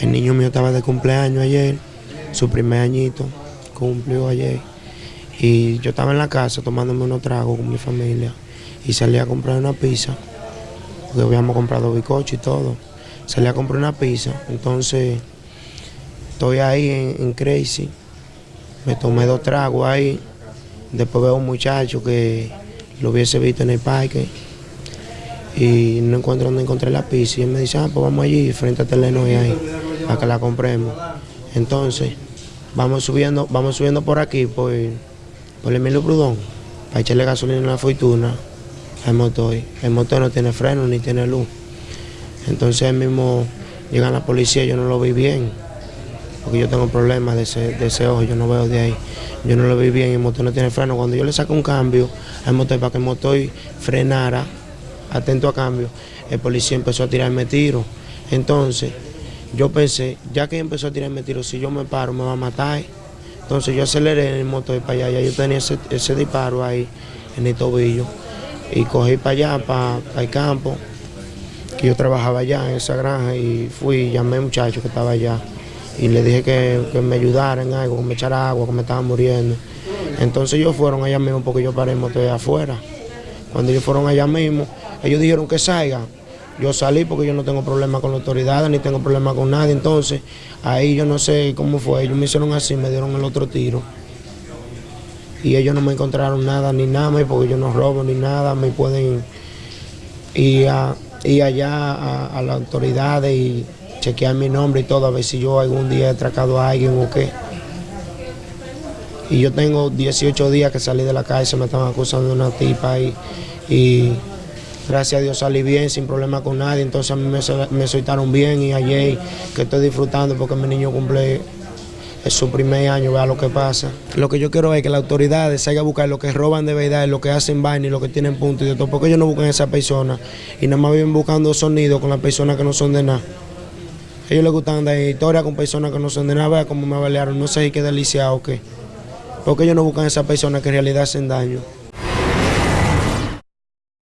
El niño mío estaba de cumpleaños ayer, su primer añito, cumplió ayer. Y yo estaba en la casa tomándome unos tragos con mi familia y salí a comprar una pizza, porque habíamos comprado bicocho y todo. Salí a comprar una pizza, entonces estoy ahí en, Crazy, me tomé dos tragos ahí, después veo a un muchacho que lo hubiese visto en el parque y no encuentro dónde encontré la pizza y él me dice, ah, pues vamos allí frente a Telenoy ahí, a que la compremos. Entonces, vamos subiendo, vamos subiendo por aquí, por, por Emilio Prudón, para echarle gasolina en la fortuna al motor. El motor no tiene freno ni tiene luz. Entonces mismo llega la policía, yo no lo vi bien, porque yo tengo problemas de ese, de ese ojo, yo no veo de ahí. Yo no lo vi bien, el motor no tiene freno. Cuando yo le saco un cambio al motor para que el motor frenara, atento a cambio, el policía empezó a tirarme tiros. Entonces, yo pensé, ya que empezó a tirarme tiros, si yo me paro me va a matar. Entonces yo aceleré en el motor para allá, ya yo tenía ese, disparo ahí en el tobillo y cogí para allá, para, el campo, que yo trabajaba allá en esa granja y fui, llamé a un muchacho que estaba allá y le dije que, me ayudara en algo, que me echara agua, que me estaba muriendo. Entonces ellos fueron allá mismo porque yo paré el motor allá afuera. Cuando ellos fueron allá mismo, ellos dijeron que salgan. Yo salí porque yo no tengo problema con las autoridades, ni tengo problema con nadie. Entonces, ahí yo no sé cómo fue. Ellos me hicieron así, me dieron el otro tiro. Y ellos no me encontraron nada, ni nada, porque yo no robo ni nada. Me pueden ir, ir allá a, a las autoridades y chequear mi nombre y todo, a ver si yo algún día he atracado a alguien o qué. Y yo tengo 18 días que salí de la calle, se me estaban acusando de una tipa y gracias a Dios salí bien, sin problema con nadie, entonces a mí me, me soltaron bien y ayer que estoy disfrutando porque mi niño cumple su primer año, vea lo que pasa. Lo que yo quiero es que las autoridades salgan a buscar lo que roban de verdad, lo que hacen vaina y lo que tienen punto y de todo, porque ellos no buscan a esa persona y nada más viven buscando sonido con las personas que no son de nada. A ellos les gustan dar historia con personas que no son de nada, vea cómo me balearon, no sé si qué delicia o qué. Porque ellos no buscan a esas personas que en realidad hacen daño.